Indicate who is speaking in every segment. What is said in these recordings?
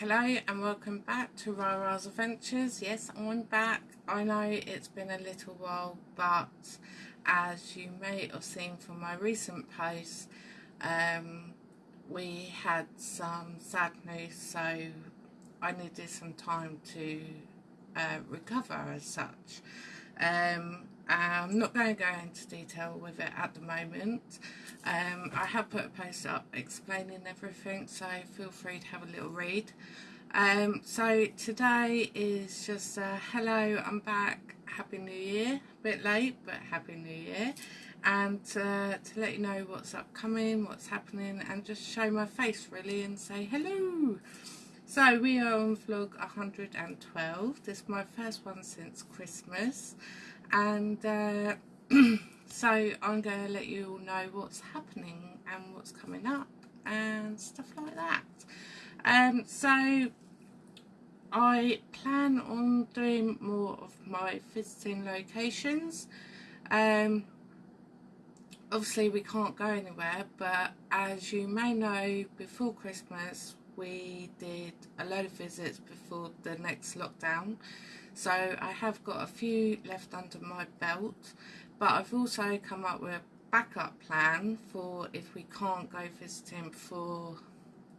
Speaker 1: Hello and welcome back to Rara's Adventures. Yes, I'm back. I know it's been a little while, but as you may have seen from my recent posts, um, we had some sad news, so I needed some time to uh, recover as such. Um, I'm not going to go into detail with it at the moment. Um, I have put a post up explaining everything, so feel free to have a little read. Um, so today is just a hello, I'm back, Happy New Year. A bit late, but Happy New Year. And uh, to let you know what's upcoming, what's happening, and just show my face really and say hello. So we are on vlog 112. This is my first one since Christmas and uh, so I'm going to let you all know what's happening and what's coming up and stuff like that. Um, so I plan on doing more of my visiting locations. Um, obviously we can't go anywhere but as you may know before Christmas we did a load of visits before the next lockdown. So I have got a few left under my belt but I've also come up with a backup plan for if we can't go visiting before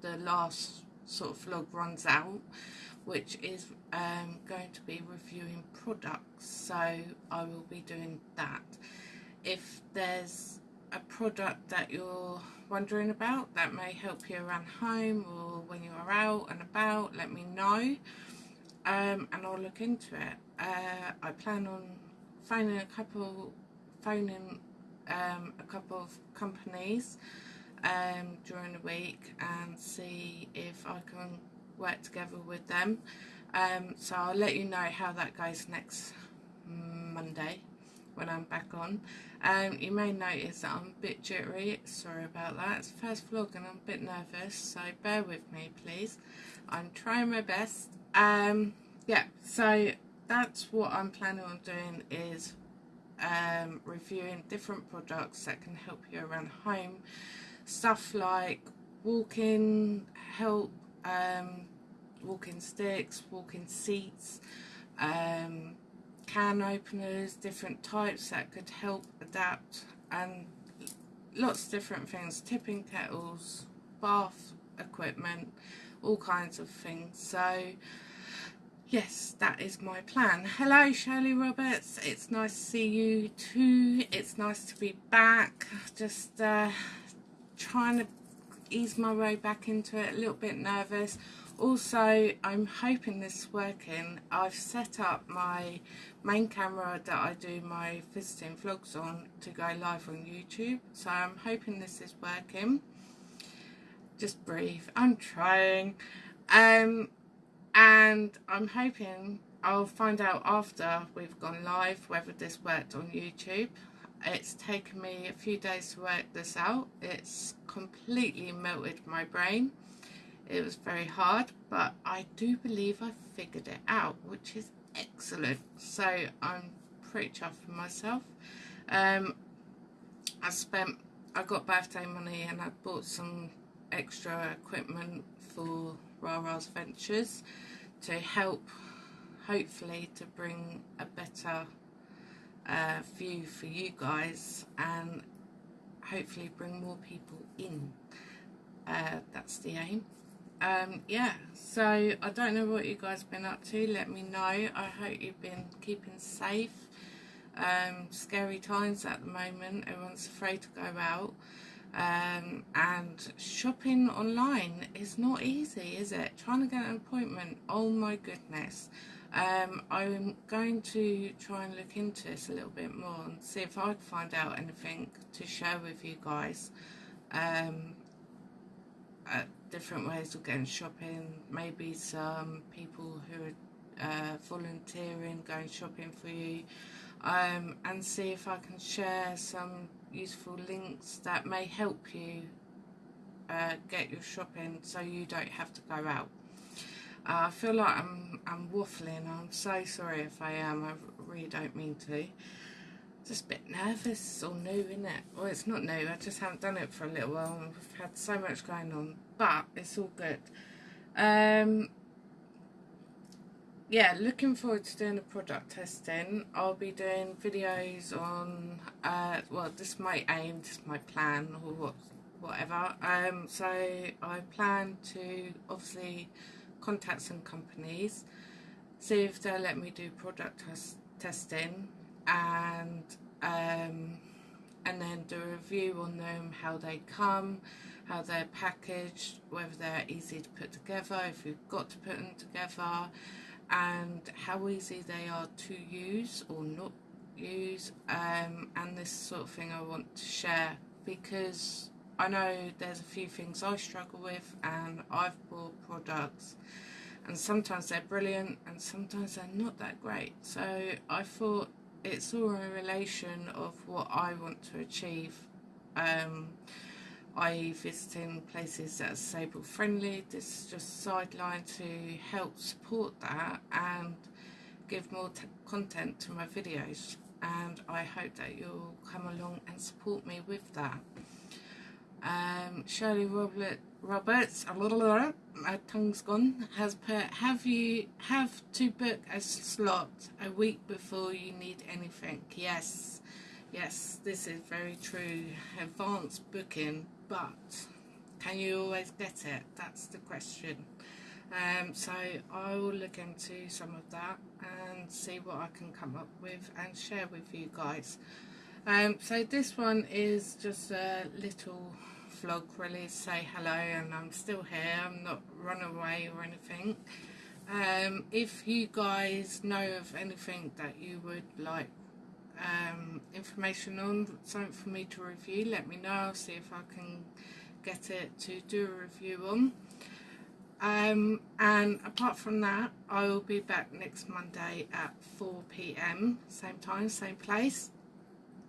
Speaker 1: the last sort of vlog runs out which is um, going to be reviewing products. So I will be doing that. If there's a product that you're wondering about that may help you around home or when you are out and about let me know um, and I'll look into it. Uh, I plan on phoning a couple phoning um, a couple of companies um, during the week and see if I can work together with them. Um, so I'll let you know how that goes next Monday when I'm back on. Um, you may notice that I'm a bit jittery, sorry about that. It's first vlog and I'm a bit nervous, so bear with me please. I'm trying my best. Um, yeah, so that's what I'm planning on doing is um, reviewing different products that can help you around home. Stuff like walking help, um, walking sticks, walking seats, um, can openers, different types that could help adapt and lots of different things, tipping kettles, bath equipment, all kinds of things. So yes, that is my plan. Hello Shirley Roberts, it's nice to see you too. It's nice to be back. Just uh, trying to ease my way back into it, a little bit nervous. Also, I'm hoping this is working. I've set up my main camera that I do my visiting vlogs on to go live on YouTube. So I'm hoping this is working. Just breathe. I'm trying. Um, and I'm hoping I'll find out after we've gone live whether this worked on YouTube. It's taken me a few days to work this out. It's completely melted my brain. It was very hard, but I do believe I figured it out, which is excellent. So I'm pretty chuffed with myself. Um, I spent, I got birthday money and I bought some extra equipment for Rara's Ventures to help, hopefully, to bring a better uh, view for you guys and hopefully bring more people in. Uh, that's the aim um, yeah, so I don't know what you guys been up to. Let me know. I hope you've been keeping safe. Um, scary times at the moment. Everyone's afraid to go out. Um, and shopping online is not easy, is it? Trying to get an appointment, oh my goodness. Um, I'm going to try and look into this a little bit more and see if I can find out anything to share with you guys. Um, uh, different ways of getting shopping, maybe some people who are uh, volunteering, going shopping for you, um, and see if I can share some useful links that may help you uh, get your shopping so you don't have to go out. Uh, I feel like I'm, I'm waffling, I'm so sorry if I am, I really don't mean to just a bit nervous or new, isn't it? Well, it's not new, I just haven't done it for a little while and we've had so much going on, but it's all good. Um, yeah, looking forward to doing the product testing. I'll be doing videos on, uh, well, this is my aim, this is my plan, or what, whatever. Um, so I plan to obviously contact some companies, see if they'll let me do product test testing, and um, and then do a review on them, how they come, how they're packaged, whether they're easy to put together, if you've got to put them together and how easy they are to use or not use um, and this sort of thing I want to share because I know there's a few things I struggle with and I've bought products and sometimes they're brilliant and sometimes they're not that great. So I thought it's all a relation of what I want to achieve um, i.e. visiting places that are disabled friendly. This is just a sideline to help support that and give more content to my videos and I hope that you'll come along and support me with that. Um, Shirley Robert, Roberts, a little my tongue's gone, has put, have you have to book a slot a week before you need anything? Yes, yes, this is very true. Advanced booking but can you always get it? That's the question. Um, so I will look into some of that and see what I can come up with and share with you guys. Um, so this one is just a little vlog really say hello and I'm still here. I'm not run away or anything. Um, if you guys know of anything that you would like um, information on something for me to review let me know. I'll see if I can get it to do a review on. Um, and apart from that I will be back next Monday at 4pm same time same place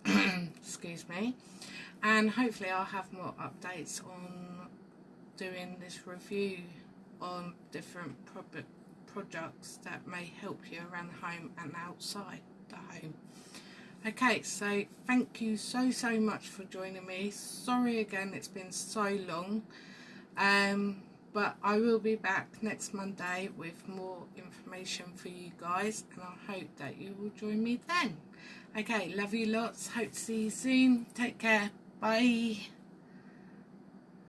Speaker 1: excuse me and hopefully I'll have more updates on doing this review on different products that may help you around the home and outside the home Okay, so thank you so, so much for joining me. Sorry again, it's been so long. Um, but I will be back next Monday with more information for you guys and I hope that you will join me then. Okay, love you lots. Hope to see you soon. Take care. Bye.